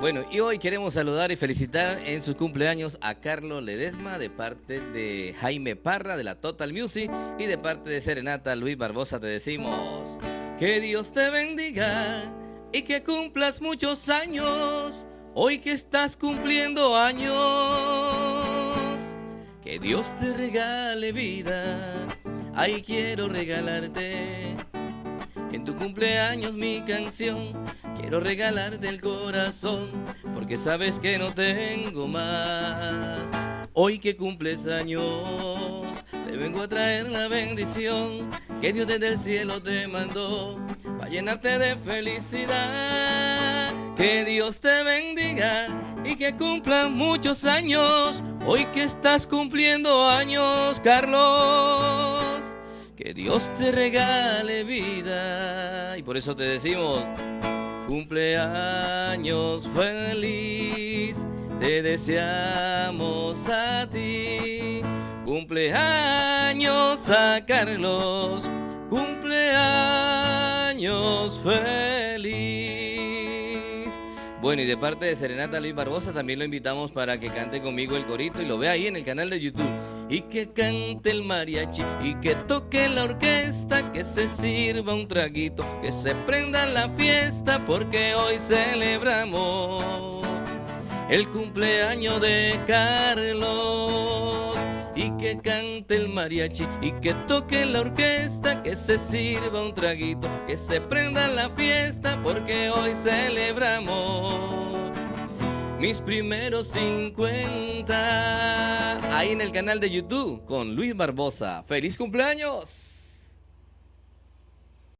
Bueno, y hoy queremos saludar y felicitar en su cumpleaños a Carlos Ledesma de parte de Jaime Parra de la Total Music y de parte de Serenata Luis Barbosa te decimos que Dios te bendiga y que cumplas muchos años hoy que estás cumpliendo años. Que Dios te regale vida, ahí quiero regalarte en tu cumpleaños mi canción Quiero regalarte el corazón porque sabes que no tengo más. Hoy que cumples años, te vengo a traer la bendición que Dios desde el cielo te mandó para llenarte de felicidad. Que Dios te bendiga y que cumplan muchos años. Hoy que estás cumpliendo años, Carlos. Que Dios te regale vida. Y por eso te decimos, Cumpleaños feliz, te deseamos a ti. Cumpleaños a Carlos, cumpleaños feliz. Bueno, y de parte de Serenata Luis Barbosa también lo invitamos para que cante conmigo el corito y lo vea ahí en el canal de YouTube y que cante el mariachi y que toque la orquesta, que se sirva un traguito, que se prenda la fiesta porque hoy celebramos el cumpleaños de Carlos. Y que cante el mariachi y que toque la orquesta, que se sirva un traguito, que se prenda la fiesta porque hoy celebramos mis primeros 50 ahí en el canal de YouTube con Luis Barbosa. ¡Feliz cumpleaños!